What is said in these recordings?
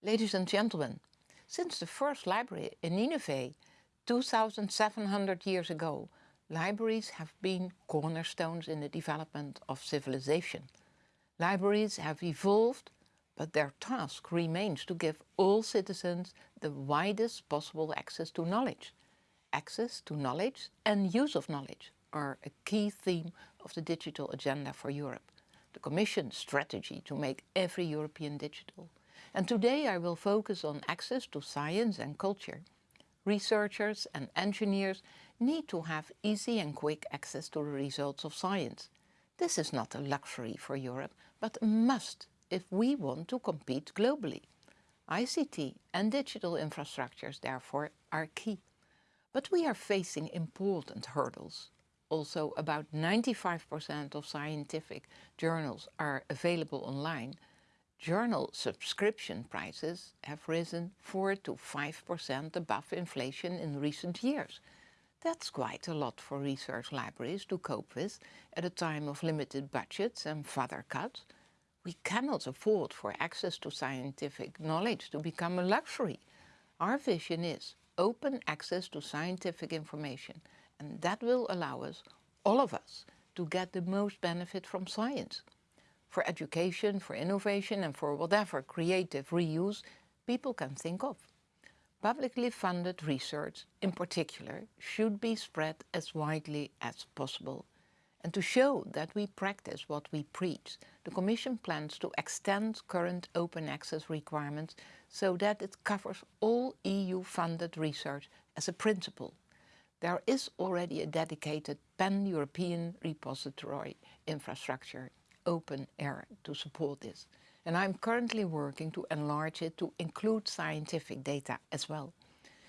Ladies and gentlemen, since the first library in Nineveh 2,700 years ago, libraries have been cornerstones in the development of civilization. Libraries have evolved, but their task remains to give all citizens the widest possible access to knowledge. Access to knowledge and use of knowledge are a key theme of the digital agenda for Europe, the Commission's strategy to make every European digital. And today I will focus on access to science and culture. Researchers and engineers need to have easy and quick access to the results of science. This is not a luxury for Europe, but a must if we want to compete globally. ICT and digital infrastructures, therefore, are key. But we are facing important hurdles. Also, about 95% of scientific journals are available online, Journal subscription prices have risen 4 to 5% above inflation in recent years. That's quite a lot for research libraries to cope with at a time of limited budgets and further cuts. We cannot afford for access to scientific knowledge to become a luxury. Our vision is open access to scientific information and that will allow us, all of us, to get the most benefit from science for education, for innovation and for whatever creative reuse people can think of. Publicly funded research, in particular, should be spread as widely as possible. And to show that we practice what we preach, the Commission plans to extend current open access requirements so that it covers all EU-funded research as a principle. There is already a dedicated pan-European repository infrastructure OpenAIRE to support this. And I'm currently working to enlarge it to include scientific data as well.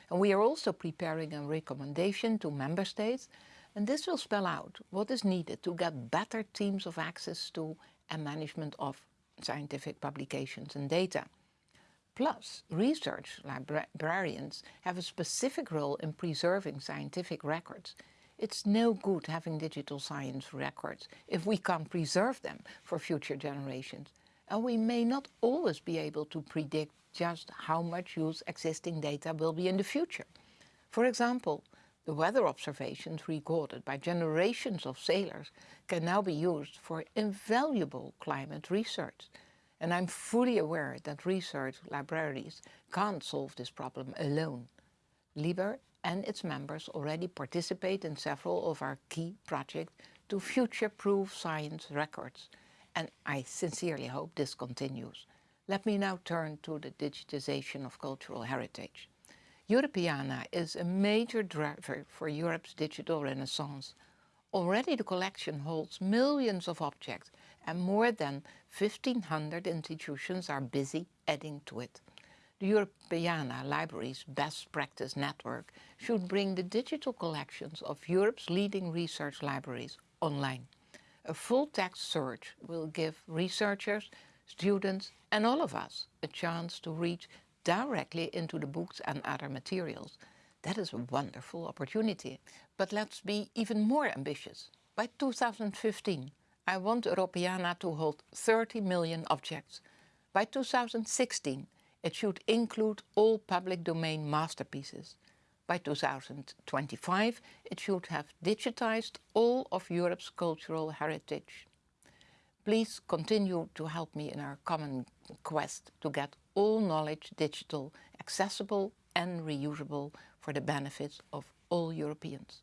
And we are also preparing a recommendation to member states and this will spell out what is needed to get better teams of access to and management of scientific publications and data. Plus, research librarians have a specific role in preserving scientific records it's no good having digital science records if we can't preserve them for future generations. And we may not always be able to predict just how much use existing data will be in the future. For example, the weather observations recorded by generations of sailors can now be used for invaluable climate research. And I'm fully aware that research libraries can't solve this problem alone. LIBER and its members already participate in several of our key projects to future-proof science records. And I sincerely hope this continues. Let me now turn to the digitization of cultural heritage. Europeana is a major driver for Europe's digital renaissance. Already the collection holds millions of objects and more than 1500 institutions are busy adding to it. The Europeana Libraries Best Practice Network should bring the digital collections of Europe's leading research libraries online. A full-text search will give researchers, students and all of us a chance to reach directly into the books and other materials. That is a wonderful opportunity. But let's be even more ambitious. By 2015, I want Europeana to hold 30 million objects. By 2016, it should include all public domain masterpieces. By 2025 it should have digitized all of Europe's cultural heritage. Please continue to help me in our common quest to get all knowledge digital, accessible and reusable for the benefit of all Europeans.